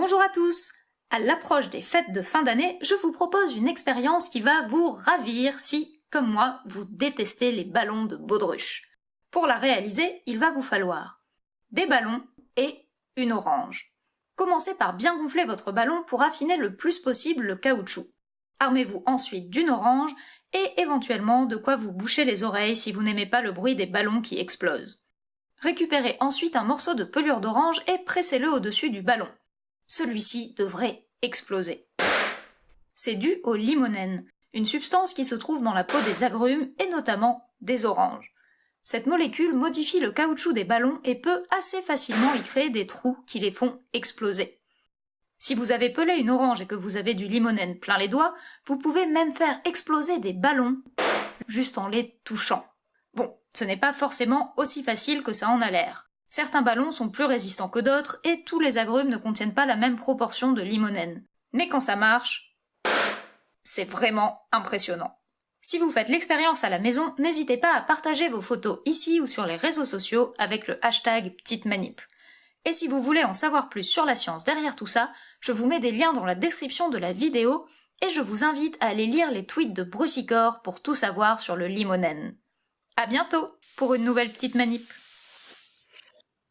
Bonjour à tous À l'approche des fêtes de fin d'année, je vous propose une expérience qui va vous ravir si, comme moi, vous détestez les ballons de baudruche. Pour la réaliser, il va vous falloir des ballons et une orange. Commencez par bien gonfler votre ballon pour affiner le plus possible le caoutchouc. Armez-vous ensuite d'une orange et éventuellement de quoi vous boucher les oreilles si vous n'aimez pas le bruit des ballons qui explosent. Récupérez ensuite un morceau de pelure d'orange et pressez-le au-dessus du ballon. Celui-ci devrait exploser. C'est dû au limonène, une substance qui se trouve dans la peau des agrumes et notamment des oranges. Cette molécule modifie le caoutchouc des ballons et peut assez facilement y créer des trous qui les font exploser. Si vous avez pelé une orange et que vous avez du limonène plein les doigts, vous pouvez même faire exploser des ballons juste en les touchant. Bon, ce n'est pas forcément aussi facile que ça en a l'air. Certains ballons sont plus résistants que d'autres et tous les agrumes ne contiennent pas la même proportion de limonène. Mais quand ça marche, c'est vraiment impressionnant. Si vous faites l'expérience à la maison, n'hésitez pas à partager vos photos ici ou sur les réseaux sociaux avec le hashtag Petite Manip. Et si vous voulez en savoir plus sur la science derrière tout ça, je vous mets des liens dans la description de la vidéo et je vous invite à aller lire les tweets de Brucicor pour tout savoir sur le limonène. À bientôt pour une nouvelle petite manip.